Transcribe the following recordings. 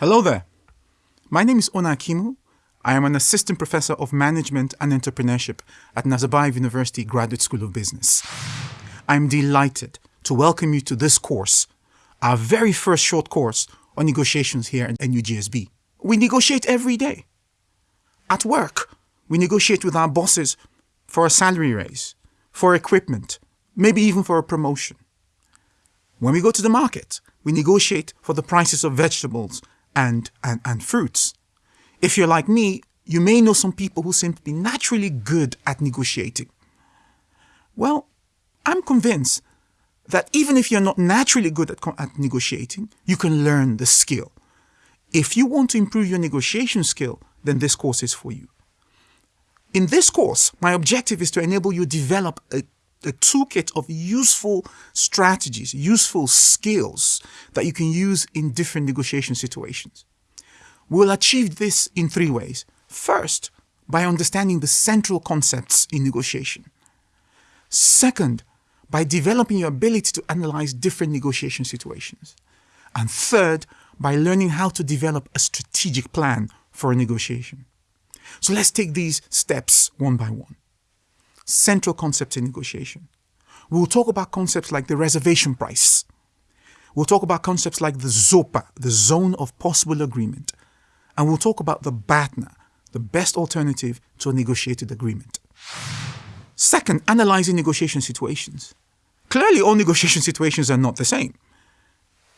Hello there. My name is Ona Akemu. I am an assistant professor of management and entrepreneurship at Nazarbayev University Graduate School of Business. I'm delighted to welcome you to this course, our very first short course on negotiations here at NUGSB. We negotiate every day. At work, we negotiate with our bosses for a salary raise, for equipment, maybe even for a promotion. When we go to the market, we negotiate for the prices of vegetables and, and, and fruits. If you're like me, you may know some people who seem to be naturally good at negotiating. Well, I'm convinced that even if you're not naturally good at, at negotiating, you can learn the skill. If you want to improve your negotiation skill, then this course is for you. In this course, my objective is to enable you to develop a, a toolkit of useful strategies, useful skills that you can use in different negotiation situations. We'll achieve this in three ways. First, by understanding the central concepts in negotiation. Second, by developing your ability to analyze different negotiation situations. And third, by learning how to develop a strategic plan for a negotiation. So let's take these steps one by one. Central concepts in negotiation. We'll talk about concepts like the reservation price. We'll talk about concepts like the ZOPA, the zone of possible agreement. And we'll talk about the BATNA, the best alternative to a negotiated agreement. Second, analyzing negotiation situations. Clearly, all negotiation situations are not the same.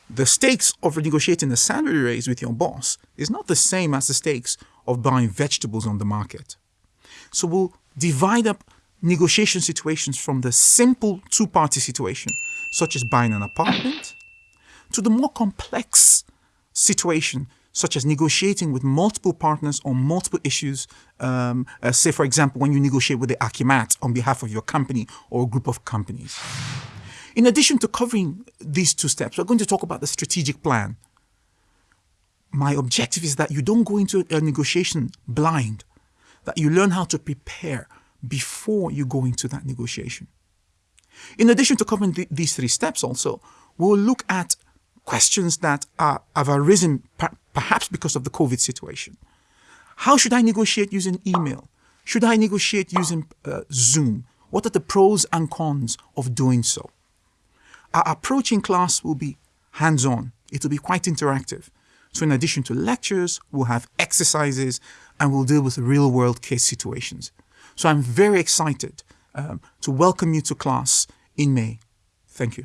The stakes of negotiating a salary raise with your boss is not the same as the stakes of buying vegetables on the market. So we'll divide up negotiation situations from the simple two-party situation, such as buying an apartment, to the more complex situation, such as negotiating with multiple partners on multiple issues. Um, uh, say, for example, when you negotiate with the Akimat on behalf of your company or a group of companies. In addition to covering these two steps, we're going to talk about the strategic plan. My objective is that you don't go into a negotiation blind, that you learn how to prepare before you go into that negotiation. In addition to covering th these three steps also, we'll look at questions that are, have arisen per perhaps because of the COVID situation. How should I negotiate using email? Should I negotiate using uh, Zoom? What are the pros and cons of doing so? Our approach in class will be hands-on. It will be quite interactive. So in addition to lectures, we'll have exercises and we'll deal with real-world case situations. So I'm very excited um, to welcome you to class in May. Thank you.